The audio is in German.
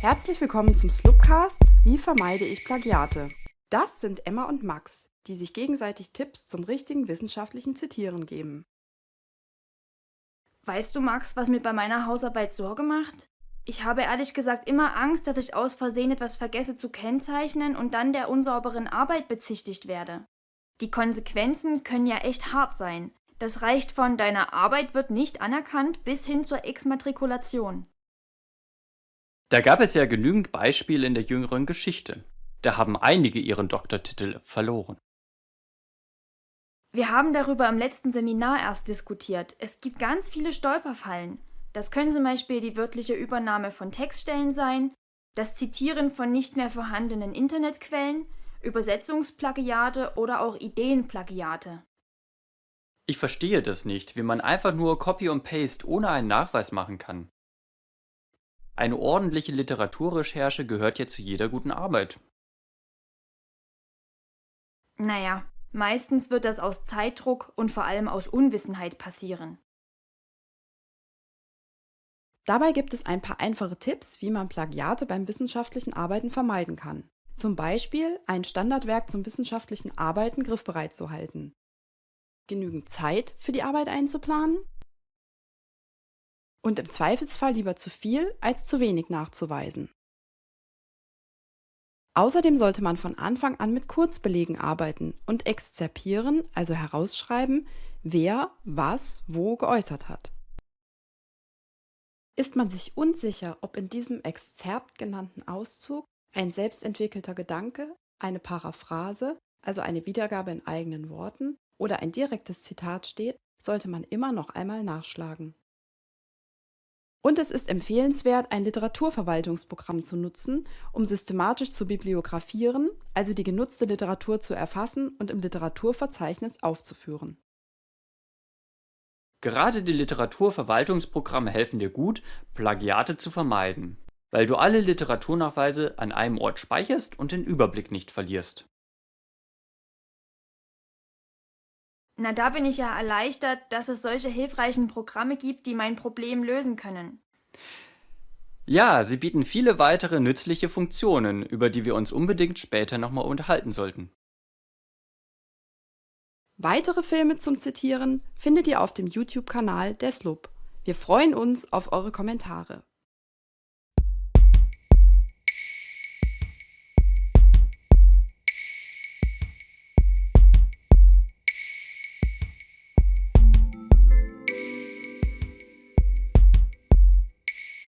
Herzlich willkommen zum Slupcast Wie vermeide ich Plagiate? Das sind Emma und Max, die sich gegenseitig Tipps zum richtigen wissenschaftlichen Zitieren geben. Weißt du, Max, was mir bei meiner Hausarbeit Sorge macht? Ich habe ehrlich gesagt immer Angst, dass ich aus Versehen etwas vergesse zu kennzeichnen und dann der unsauberen Arbeit bezichtigt werde. Die Konsequenzen können ja echt hart sein. Das reicht von deiner Arbeit wird nicht anerkannt bis hin zur Exmatrikulation. Da gab es ja genügend Beispiele in der jüngeren Geschichte. Da haben einige ihren Doktortitel verloren. Wir haben darüber im letzten Seminar erst diskutiert. Es gibt ganz viele Stolperfallen. Das können zum Beispiel die wörtliche Übernahme von Textstellen sein, das Zitieren von nicht mehr vorhandenen Internetquellen, Übersetzungsplagiate oder auch Ideenplagiate. Ich verstehe das nicht, wie man einfach nur Copy und Paste ohne einen Nachweis machen kann. Eine ordentliche Literaturrecherche gehört ja zu jeder guten Arbeit. Naja, meistens wird das aus Zeitdruck und vor allem aus Unwissenheit passieren. Dabei gibt es ein paar einfache Tipps, wie man Plagiate beim wissenschaftlichen Arbeiten vermeiden kann. Zum Beispiel ein Standardwerk zum wissenschaftlichen Arbeiten griffbereit zu halten. Genügend Zeit für die Arbeit einzuplanen und im Zweifelsfall lieber zu viel als zu wenig nachzuweisen. Außerdem sollte man von Anfang an mit Kurzbelegen arbeiten und exzerpieren, also herausschreiben, wer was wo geäußert hat. Ist man sich unsicher, ob in diesem Exzerpt genannten Auszug ein selbstentwickelter Gedanke, eine Paraphrase, also eine Wiedergabe in eigenen Worten oder ein direktes Zitat steht, sollte man immer noch einmal nachschlagen. Und es ist empfehlenswert, ein Literaturverwaltungsprogramm zu nutzen, um systematisch zu bibliografieren, also die genutzte Literatur zu erfassen und im Literaturverzeichnis aufzuführen. Gerade die Literaturverwaltungsprogramme helfen dir gut, Plagiate zu vermeiden, weil du alle Literaturnachweise an einem Ort speicherst und den Überblick nicht verlierst. Na, da bin ich ja erleichtert, dass es solche hilfreichen Programme gibt, die mein Problem lösen können. Ja, sie bieten viele weitere nützliche Funktionen, über die wir uns unbedingt später nochmal unterhalten sollten. Weitere Filme zum Zitieren findet ihr auf dem YouTube-Kanal der SLUB. Wir freuen uns auf eure Kommentare.